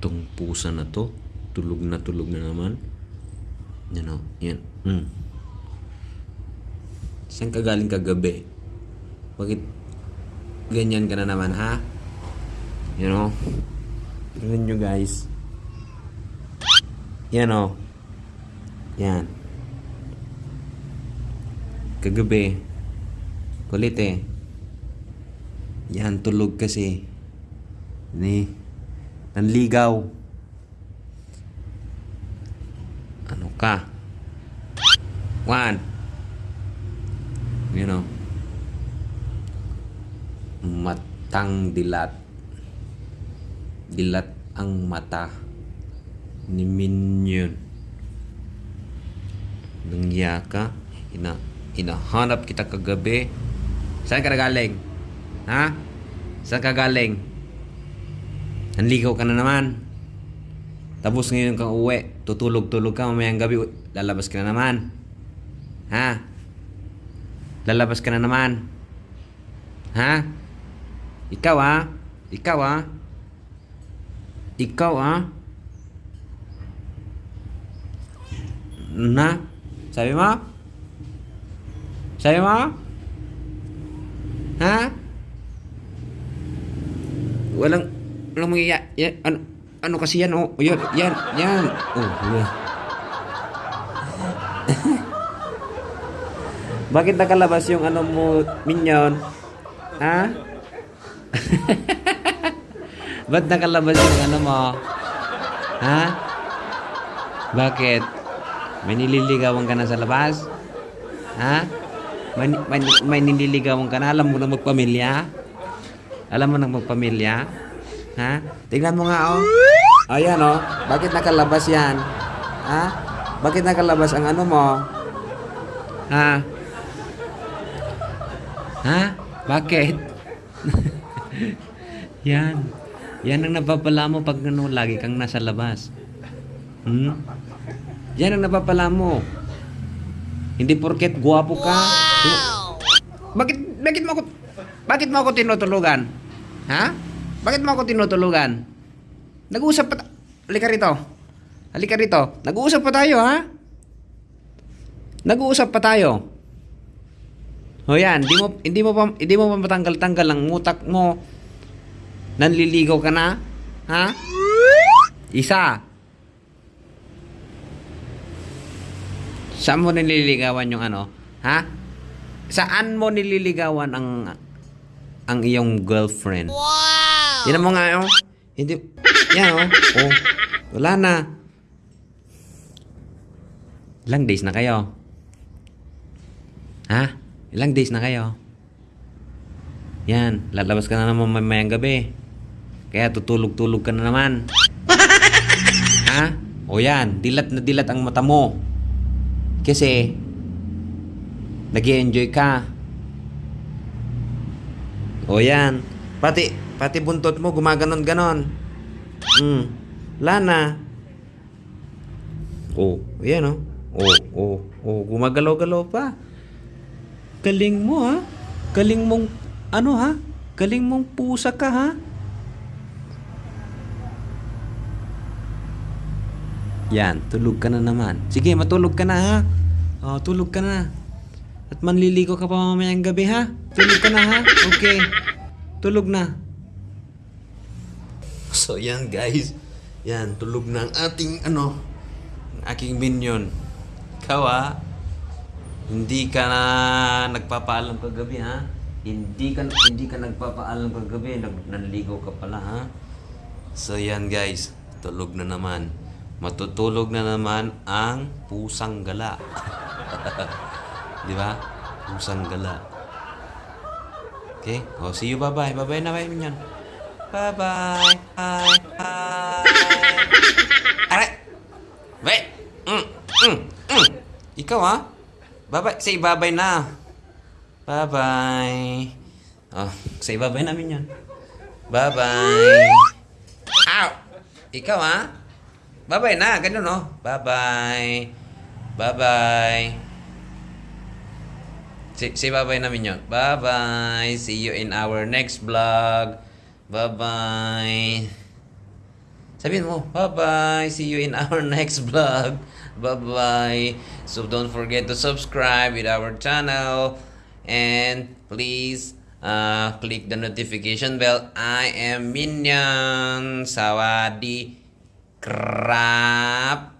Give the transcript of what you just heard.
Itong pusa na to, tulog na tulog na naman. Yan o, yan. Mm. Saan ka galing kagabi? Bakit ganyan ka na naman, ha? You know? Tingnan nyo, guys. Yan o. Yan. Kagabi. Kulit eh. Yan, tulog kasi. Ni. Nanligaw. Ano ka? One. You know. Matang dilat. Dilat ang mata ni Minion. Nangya ka, ina, inahanap kita kagabi. Saan ka nagaling? Ha? Saan ka galing? Nanligaw ka na naman. Tapos ngayon kang uwi, tutulog-tulog ka mamayang gabi, lalabas ka na naman. Ha? Lalabas ka na naman. Ha? Ikaw ha? Ikaw ha? Ikaw ha? Na? Sabi mo? Sabi mo? Ha? Walang walang mga ya, ya, ano ano kasi yan oh yan yan yan oh yeah. Bakit nakalabas yung ano mo minyon? Ha? Ba't nakalabas yung ano mo? Ha? Bakit? May nililigawan ka na sa labas? Ha? May, may, may nililigawan ka na? Alam mo na magpamilya? Alam mo na magpamilya? Ha? Tingnan mo nga, oh. Ayan, oh. Bakit nakalabas yan? Ha? Bakit nakalabas ang ano mo? Ha? Ha? Bakit? yan. Yan ang napapala mo pag ano, lagi kang nasa labas. Hmm? Yan ang napapala mo. Hindi porket guwapo ka. Bakit bakit mo ako bakit mo ako tinutulugan? Ha? Bakit mo ako tinutulugan? Nag-uusap pa ta- Halika rito. Halika rito. Nag-uusap pa tayo, ha? Nag-uusap pa tayo. O yan, hindi mo hindi mo pa hindi mo pa matanggal-tanggal ang utak mo. Nanliligaw ka na? Ha? Isa. Saan mo nililigawan yung ano? Ha? Saan mo nililigawan ang ang iyong girlfriend? Wow! Yan mo nga, oh. Hindi, yan, oh. oh. Wala na. Ilang days na kayo? Ha? Ilang days na kayo? Yan, lalabas ka na naman mamayang gabi. Kaya tutulog-tulog ka na naman. ha? O yan, dilat na dilat ang mata mo. Kasi, nag enjoy ka. O yan. Pati, pati buntot mo gumaganon-ganon. Hmm. Lana. Oh, yan oh. Oh, oh, oh, gumagalaw-galaw pa. Galing mo ha. Galing mong, ano ha? Galing mong pusa ka ha. Yan, tulog ka na naman. Sige, matulog ka na ha. Oh, tulog ka na. At manliligo ka pa mamayang gabi ha. Tulog ka na ha. Okay. Tulog na. So yan guys. Yan, tulog na ang ating ano, aking minion. Ikaw ha. Hindi ka na nagpapaalam kagabi ha. Hindi ka hindi ka nagpapaalam kagabi, nag nanligaw ka pala ha. So yan guys, tulog na naman. Matutulog na naman ang pusang gala. Di ba? Pusang gala. Okay? Oh, see you. Bye-bye. Bye-bye na, bye, minyan. Bye-bye. Hi. Aray! Wait! Mm, mm, mm. Ikaw, ha? Bye-bye. Say bye-bye na. Bye-bye. Oh, say bye-bye na, minyan. Bye-bye. Ow! Ikaw, ha? Bye-bye na. Ganun, no? Bye-bye. Bye-bye. Say, say bye-bye namin yun. Bye-bye. See you in our next vlog. Bye-bye. Sabihin mo, bye-bye. See you in our next vlog. Bye-bye. So don't forget to subscribe with our channel. And please uh, click the notification bell. I am Minion. Sawadi. Krap.